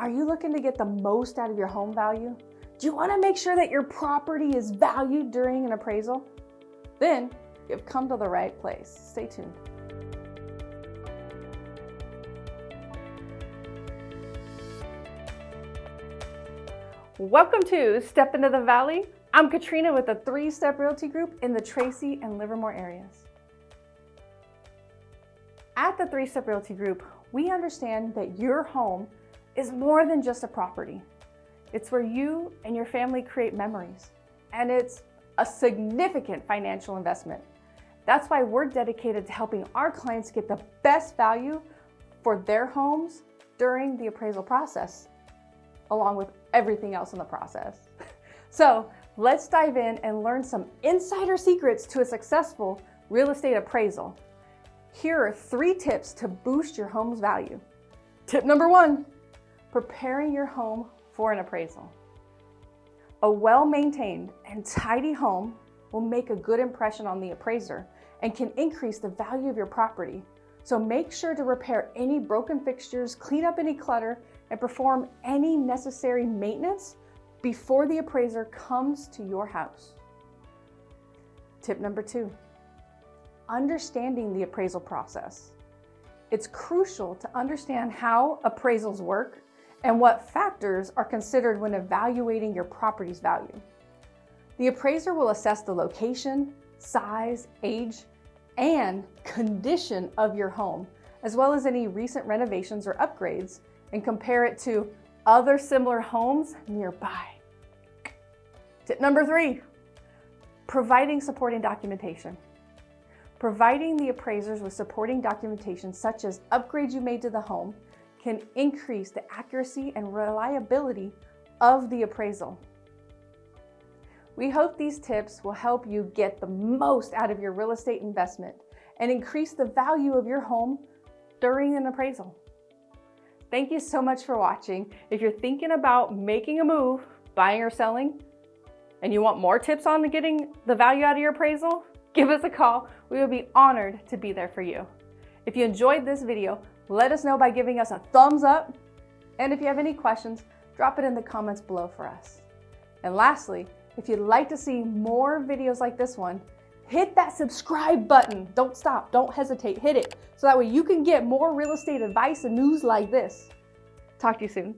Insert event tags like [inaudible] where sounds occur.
Are you looking to get the most out of your home value? Do you want to make sure that your property is valued during an appraisal? Then you've come to the right place. Stay tuned. Welcome to Step Into the Valley. I'm Katrina with the Three Step Realty Group in the Tracy and Livermore areas. At the Three Step Realty Group, we understand that your home is more than just a property. It's where you and your family create memories, and it's a significant financial investment. That's why we're dedicated to helping our clients get the best value for their homes during the appraisal process, along with everything else in the process. [laughs] So let's dive in and learn some insider secrets to a successful real estate appraisal. Here are three tips to boost your home's value. Tip number one, preparing your home for an appraisal. A well-maintained and tidy home will make a good impression on the appraiser and can increase the value of your property. So make sure to repair any broken fixtures, clean up any clutter, and perform any necessary maintenance before the appraiser comes to your house. Tip number two, understanding the appraisal process. It's crucial to understand how appraisals work and what factors are considered when evaluating your property's value. The appraiser will assess the location, size, age, and condition of your home, as well as any recent renovations or upgrades, and compare it to other similar homes nearby. Tip number three, providing supporting documentation. Providing the appraisers with supporting documentation such as upgrades you made to the home can increase the accuracy and reliability of the appraisal. We hope these tips will help you get the most out of your real estate investment and increase the value of your home during an appraisal. Thank you so much for watching. If you're thinking about making a move, buying or selling, and you want more tips on getting the value out of your appraisal, give us a call. We would be honored to be there for you. If you enjoyed this video, let us know by giving us a thumbs up. And if you have any questions, drop it in the comments below for us. And lastly, if you'd like to see more videos like this one, hit that subscribe button. Don't stop, don't hesitate, hit it. So that way you can get more real estate advice and news like this. Talk to you soon.